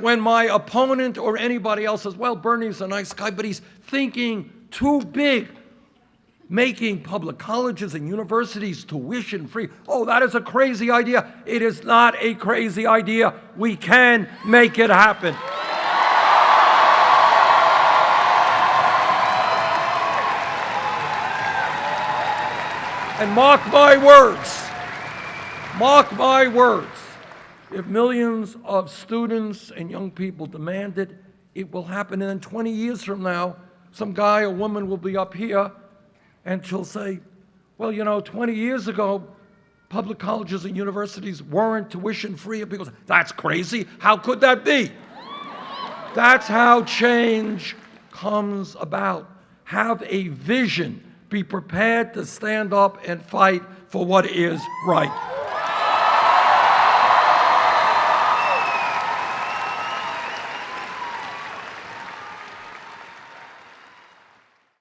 when my opponent or anybody else says, well, Bernie's a nice guy, but he's thinking too big, making public colleges and universities tuition free. Oh, that is a crazy idea. It is not a crazy idea. We can make it happen. And mark my words, mark my words. If millions of students and young people demand it, it will happen. And then 20 years from now, some guy or woman will be up here and she'll say, well, you know, 20 years ago, public colleges and universities weren't tuition free. And people say, that's crazy. How could that be? That's how change comes about. Have a vision. Be prepared to stand up and fight for what is right.